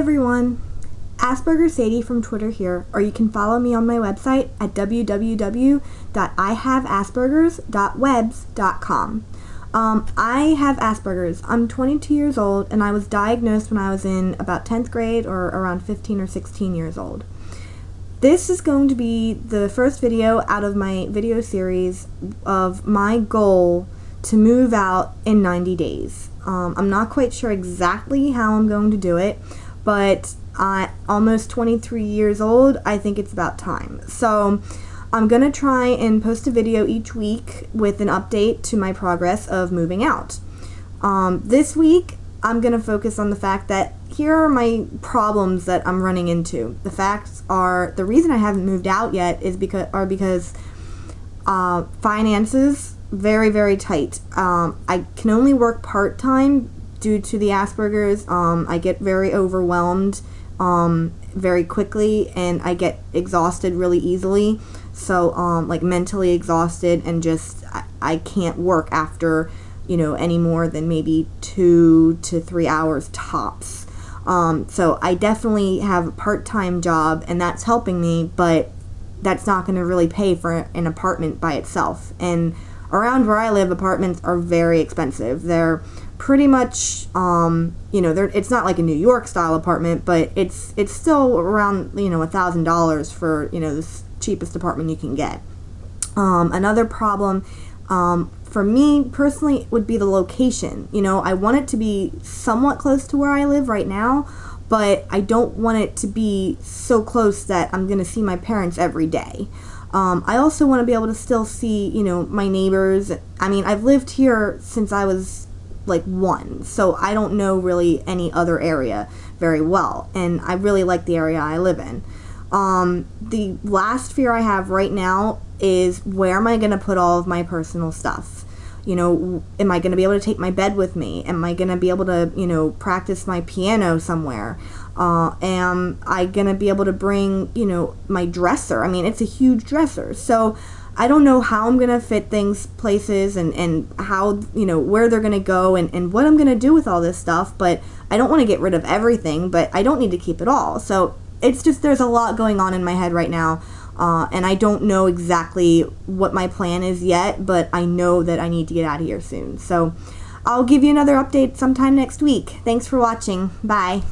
everyone, Asperger Sadie from Twitter here, or you can follow me on my website at www.ihaveaspergers.webs.com. Um, I have Asperger's. I'm 22 years old and I was diagnosed when I was in about 10th grade or around 15 or 16 years old. This is going to be the first video out of my video series of my goal to move out in 90 days. Um, I'm not quite sure exactly how I'm going to do it, but at almost 23 years old, I think it's about time. So I'm going to try and post a video each week with an update to my progress of moving out. Um, this week, I'm going to focus on the fact that here are my problems that I'm running into. The facts are the reason I haven't moved out yet is because are because uh, finances very very tight. Um, I can only work part time due to the Asperger's. Um, I get very overwhelmed um, very quickly and I get exhausted really easily. So um, like mentally exhausted and just I, I can't work after you know any more than maybe two to three hours tops. Um, so I definitely have a part-time job and that's helping me, but that's not going to really pay for an apartment by itself. And around where I live, apartments are very expensive. They're pretty much, um, you know, it's not like a New York style apartment, but it's it's still around you know a thousand dollars for you know the cheapest apartment you can get. Um, another problem um, for me personally would be the location. You know, I want it to be somewhat close to where I live right now, but I don't want it to be so close that I'm going to see my parents every day. Um, I also want to be able to still see, you know, my neighbors. I mean, I've lived here since I was like one, so I don't know really any other area very well, and I really like the area I live in. Um, the last fear I have right now is where am I going to put all of my personal stuff? You know, am I going to be able to take my bed with me? Am I going to be able to, you know, practice my piano somewhere? Uh, am I going to be able to bring, you know, my dresser? I mean, it's a huge dresser. So I don't know how I'm going to fit things places and, and how, you know, where they're going to go and, and what I'm going to do with all this stuff. But I don't want to get rid of everything, but I don't need to keep it all. So it's just there's a lot going on in my head right now. Uh, and I don't know exactly what my plan is yet, but I know that I need to get out of here soon. So I'll give you another update sometime next week. Thanks for watching. Bye.